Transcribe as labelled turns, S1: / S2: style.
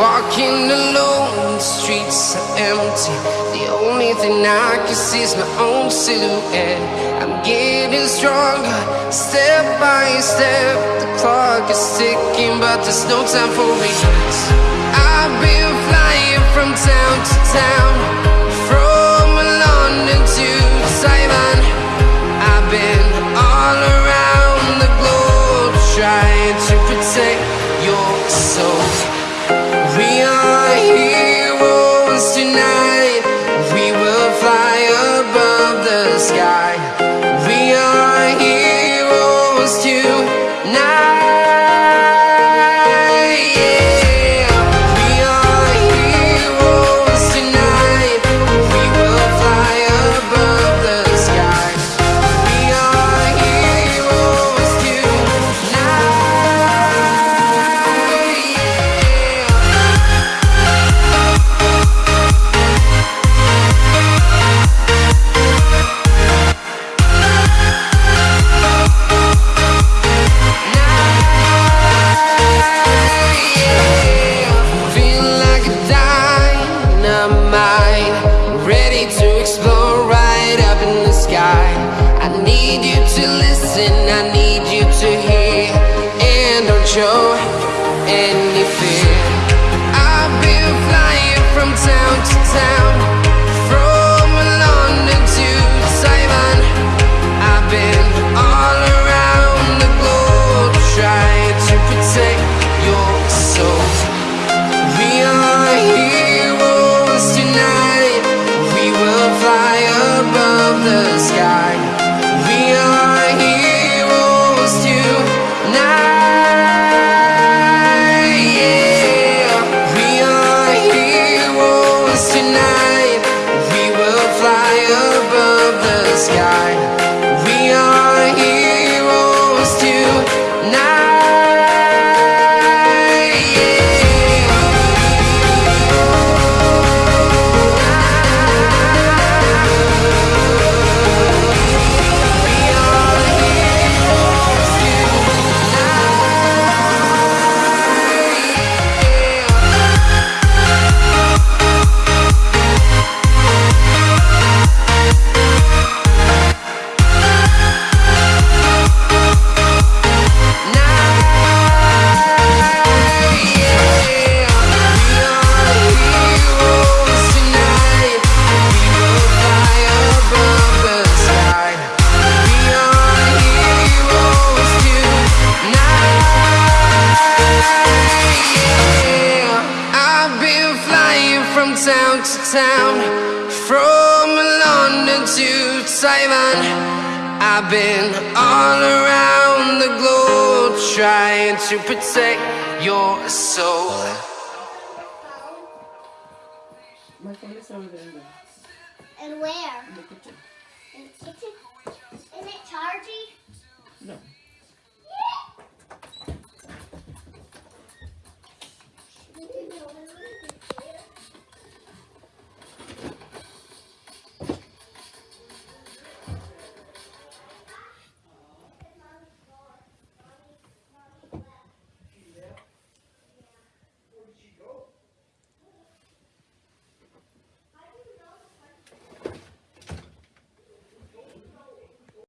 S1: Walking alone, the streets are empty. The only thing I can see is my own silhouette. I'm getting stronger, step by step. The clock is ticking, but there's no time for regrets. I've been flying from town to town, you need you to listen, I need you to town to town, from London to Taiwan. I've been all around the globe trying to protect your soul. My. And where? In the kitchen. In the
S2: kitchen? Isn't
S3: it charged?